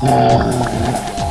아...